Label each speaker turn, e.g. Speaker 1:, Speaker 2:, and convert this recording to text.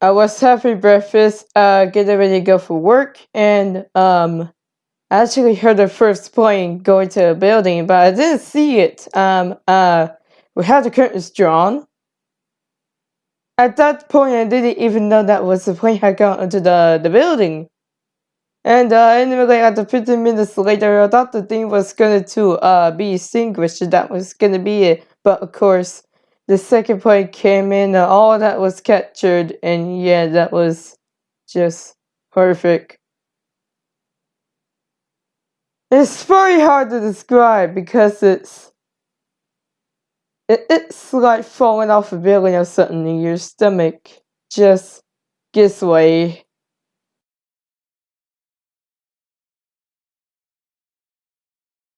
Speaker 1: I was having breakfast, uh, getting ready to go for work, and um, I actually heard the first plane going to the building, but I didn't see it. Um, uh, we had the curtains drawn. At that point, I didn't even know that was the plane had gone into the, the building. And uh, anyway, after 15 minutes later, I thought the thing was going to uh, be extinguished. That was going to be it. But of course, the second point came in, and all that was captured. And yeah, that was just perfect. It's very hard to describe because it's it, it's like falling off a building or something and your stomach just gives way.